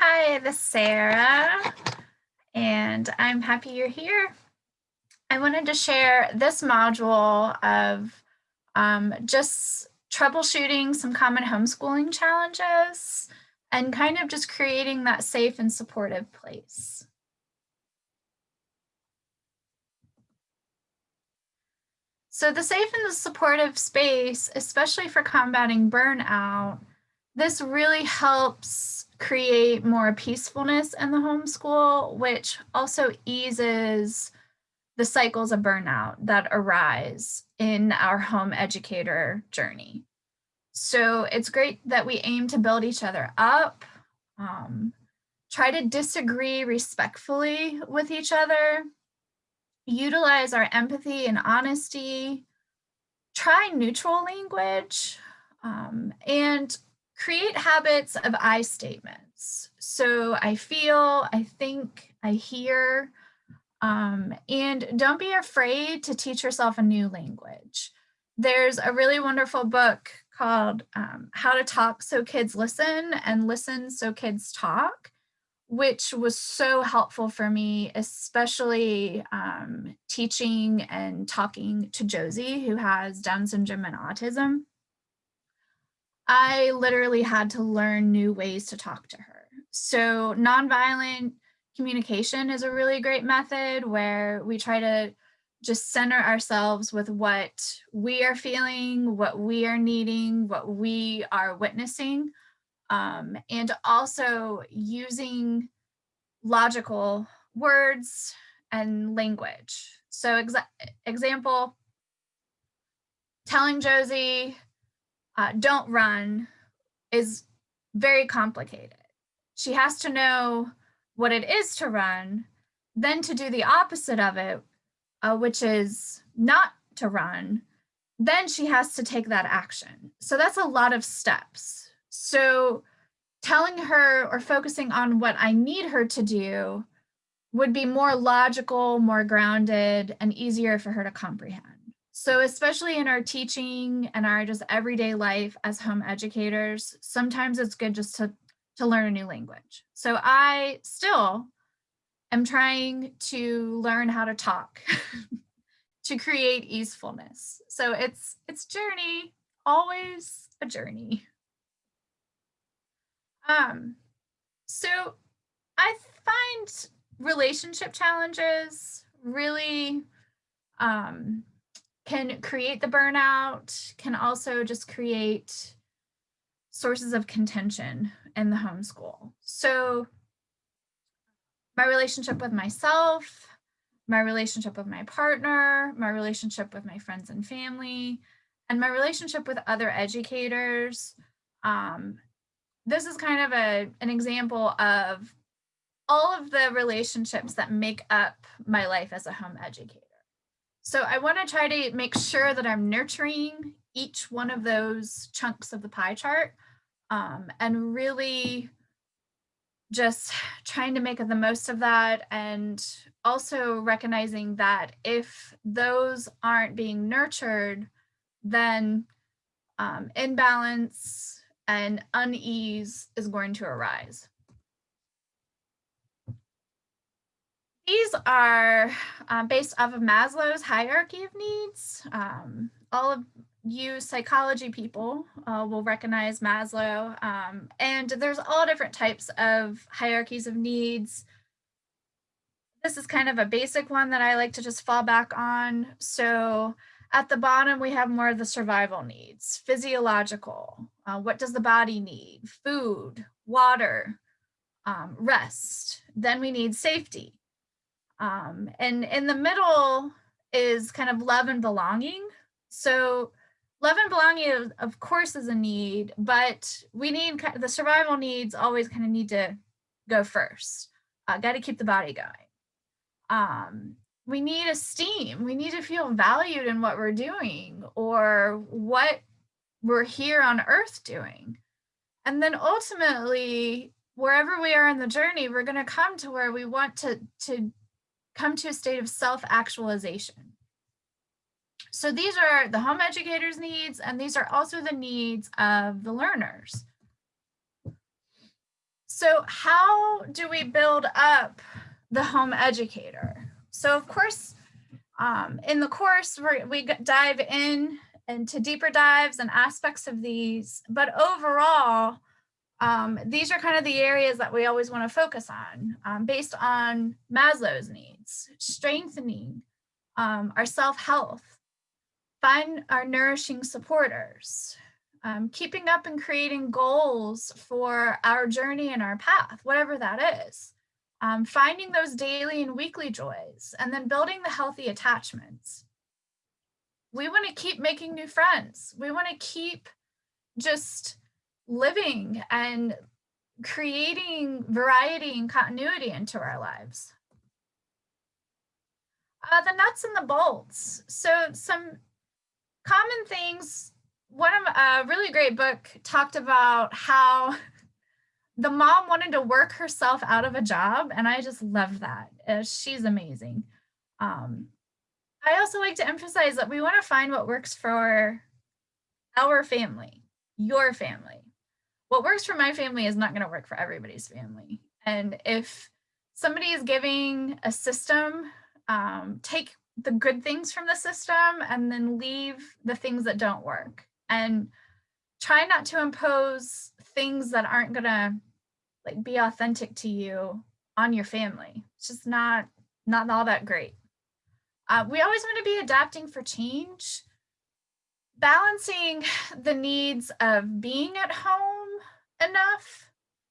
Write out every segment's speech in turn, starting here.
Hi, this is Sarah, and I'm happy you're here. I wanted to share this module of um, just troubleshooting some common homeschooling challenges and kind of just creating that safe and supportive place. So the safe and the supportive space, especially for combating burnout, this really helps create more peacefulness in the homeschool, which also eases the cycles of burnout that arise in our home educator journey. So it's great that we aim to build each other up, um, try to disagree respectfully with each other, utilize our empathy and honesty, try neutral language, um, and create habits of I statements. So I feel, I think, I hear, um, and don't be afraid to teach yourself a new language. There's a really wonderful book called um, How to Talk So Kids Listen and Listen So Kids Talk, which was so helpful for me, especially um, teaching and talking to Josie, who has Down syndrome and autism. I literally had to learn new ways to talk to her. So nonviolent communication is a really great method where we try to just center ourselves with what we are feeling, what we are needing, what we are witnessing, um, and also using logical words and language. So exa example, telling Josie, uh, don't run is very complicated. She has to know what it is to run, then to do the opposite of it, uh, which is not to run, then she has to take that action. So that's a lot of steps. So telling her or focusing on what I need her to do would be more logical, more grounded, and easier for her to comprehend. So especially in our teaching and our just everyday life as home educators, sometimes it's good just to, to learn a new language. So I still am trying to learn how to talk to create easefulness. So it's it's journey, always a journey. Um, so I find relationship challenges really um, can create the burnout, can also just create sources of contention in the homeschool. So my relationship with myself, my relationship with my partner, my relationship with my friends and family, and my relationship with other educators. Um, this is kind of a, an example of all of the relationships that make up my life as a home educator. So I want to try to make sure that I'm nurturing each one of those chunks of the pie chart um, and really just trying to make the most of that and also recognizing that if those aren't being nurtured, then um, imbalance and unease is going to arise. These are uh, based off of Maslow's hierarchy of needs. Um, all of you psychology people uh, will recognize Maslow. Um, and there's all different types of hierarchies of needs. This is kind of a basic one that I like to just fall back on. So at the bottom, we have more of the survival needs, physiological. Uh, what does the body need? Food, water, um, rest. Then we need safety. Um, and in the middle is kind of love and belonging. So love and belonging, of course, is a need, but we need the survival needs always kind of need to go first. Uh, Got to keep the body going. Um, we need esteem. We need to feel valued in what we're doing or what we're here on earth doing. And then ultimately, wherever we are in the journey, we're going to come to where we want to, to come to a state of self-actualization. So these are the home educators needs, and these are also the needs of the learners. So how do we build up the home educator? So of course, um, in the course, we dive in into deeper dives and aspects of these, but overall, um, these are kind of the areas that we always want to focus on um, based on Maslow's needs, strengthening um, our self-health, find our nourishing supporters, um, keeping up and creating goals for our journey and our path, whatever that is, um, finding those daily and weekly joys, and then building the healthy attachments. We want to keep making new friends. We want to keep just living and creating variety and continuity into our lives. Uh, the nuts and the bolts. So some common things. One of a really great book talked about how the mom wanted to work herself out of a job, and I just love that. Uh, she's amazing. Um, I also like to emphasize that we want to find what works for our family, your family what works for my family is not going to work for everybody's family. And if somebody is giving a system, um, take the good things from the system and then leave the things that don't work. And try not to impose things that aren't going to like be authentic to you on your family. It's just not not all that great. Uh, we always want to be adapting for change, balancing the needs of being at home enough.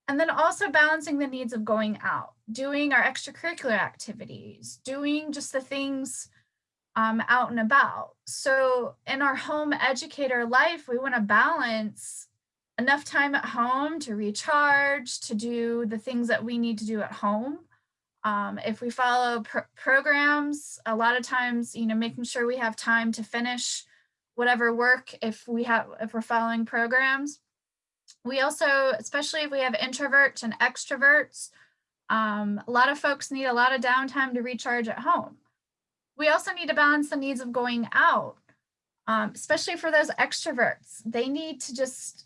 And then also balancing the needs of going out, doing our extracurricular activities, doing just the things um, out and about. So in our home educator life, we want to balance enough time at home to recharge, to do the things that we need to do at home. Um, if we follow pr programs, a lot of times, you know, making sure we have time to finish whatever work if we have if we're following programs we also, especially if we have introverts and extroverts, um, a lot of folks need a lot of downtime to recharge at home. We also need to balance the needs of going out, um, especially for those extroverts. They need to just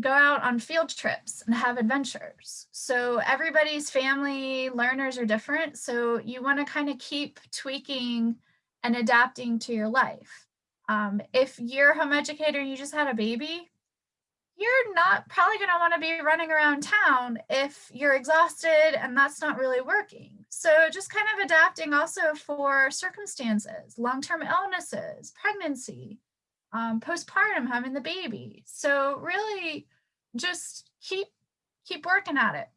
go out on field trips and have adventures. So everybody's family learners are different. So you want to kind of keep tweaking and adapting to your life. Um, if you're a home educator and you just had a baby, you're not probably going to want to be running around town if you're exhausted and that's not really working. So just kind of adapting also for circumstances, long-term illnesses, pregnancy, um, postpartum, having the baby. So really just keep, keep working at it.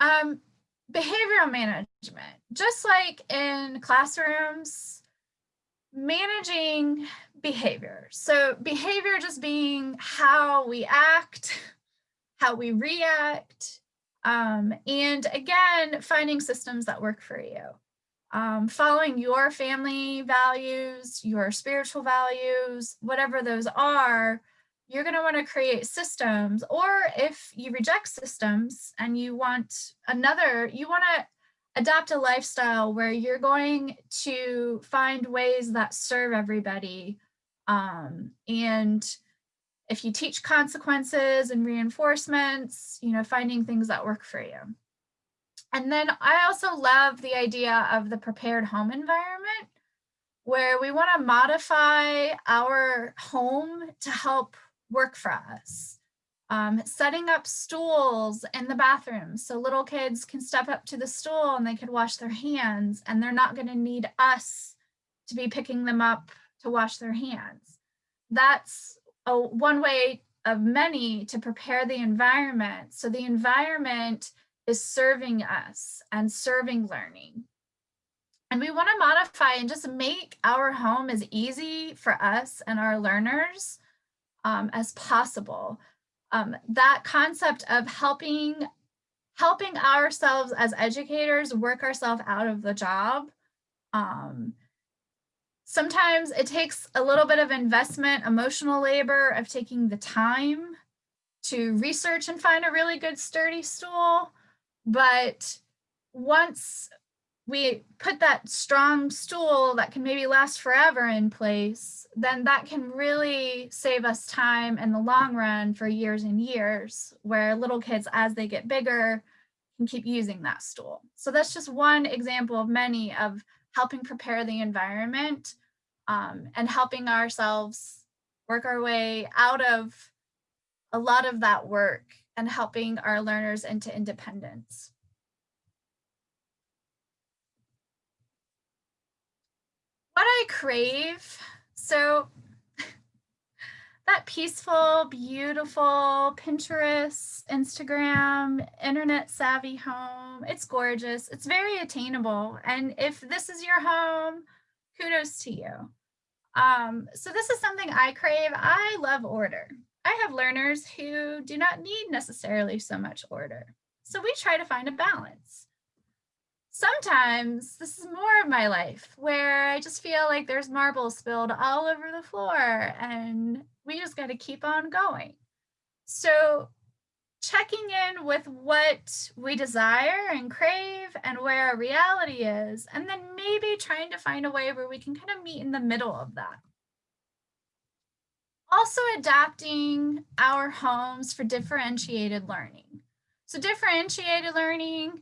Um, behavioral management, just like in classrooms, managing behavior. So behavior just being how we act, how we react, um, and again, finding systems that work for you. Um, following your family values, your spiritual values, whatever those are, you're going to want to create systems. Or if you reject systems and you want another, you want to adopt a lifestyle where you're going to find ways that serve everybody um, and if you teach consequences and reinforcements, you know, finding things that work for you. And then I also love the idea of the prepared home environment where we want to modify our home to help work for us. Um, setting up stools in the bathroom so little kids can step up to the stool and they can wash their hands and they're not going to need us to be picking them up to wash their hands. That's a, one way of many to prepare the environment. So the environment is serving us and serving learning. And we want to modify and just make our home as easy for us and our learners um, as possible. Um, that concept of helping helping ourselves as educators work ourselves out of the job um, sometimes it takes a little bit of investment, emotional labor of taking the time to research and find a really good sturdy stool. But once we put that strong stool that can maybe last forever in place, then that can really save us time in the long run for years and years, where little kids, as they get bigger, can keep using that stool. So that's just one example of many of helping prepare the environment um, and helping ourselves work our way out of a lot of that work and helping our learners into independence. What I crave, so that peaceful, beautiful Pinterest, Instagram, internet savvy home. It's gorgeous. It's very attainable. And if this is your home, kudos to you. Um, so this is something I crave. I love order. I have learners who do not need necessarily so much order. So we try to find a balance. Sometimes this is more of my life where I just feel like there's marbles spilled all over the floor and we just got to keep on going. So checking in with what we desire and crave and where our reality is, and then maybe trying to find a way where we can kind of meet in the middle of that. Also adapting our homes for differentiated learning. So differentiated learning,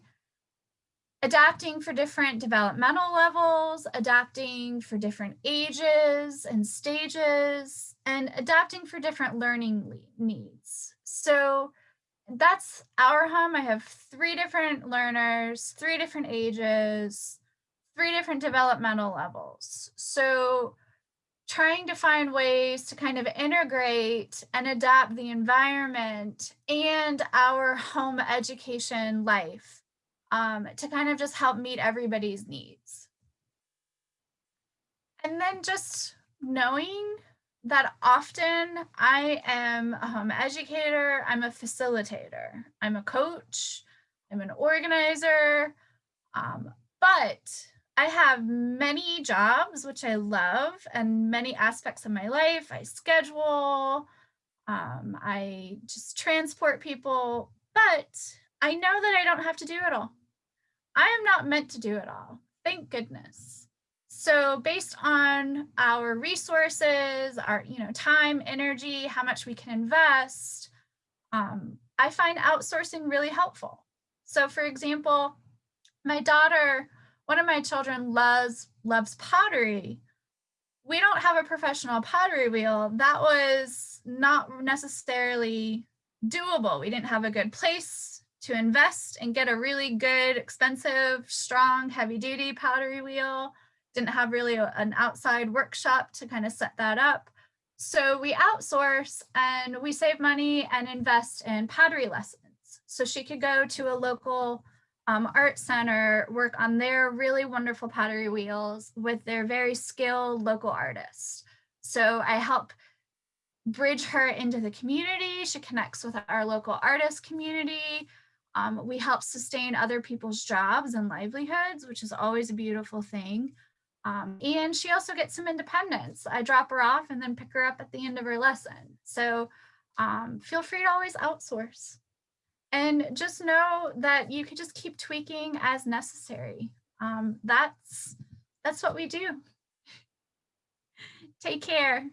adapting for different developmental levels, adapting for different ages and stages, and adapting for different learning needs. So that's our home. I have three different learners, three different ages, three different developmental levels. So trying to find ways to kind of integrate and adapt the environment and our home education life um, to kind of just help meet everybody's needs. And then just knowing that often I am a home educator, I'm a facilitator, I'm a coach, I'm an organizer, um, but I have many jobs, which I love, and many aspects of my life. I schedule, um, I just transport people, but I know that I don't have to do it all. I am not meant to do it all. Thank goodness. So based on our resources, our you know time, energy, how much we can invest, um, I find outsourcing really helpful. So for example, my daughter, one of my children loves loves pottery. We don't have a professional pottery wheel. That was not necessarily doable. We didn't have a good place to invest and get a really good, expensive, strong, heavy duty pottery wheel didn't have really a, an outside workshop to kind of set that up. So we outsource and we save money and invest in pottery lessons. So she could go to a local um, art center, work on their really wonderful pottery wheels with their very skilled local artists. So I help bridge her into the community. She connects with our local artist community. Um, we help sustain other people's jobs and livelihoods, which is always a beautiful thing. Um, and she also gets some independence. I drop her off and then pick her up at the end of her lesson. So um, feel free to always outsource. And just know that you can just keep tweaking as necessary. Um, that's, that's what we do. Take care.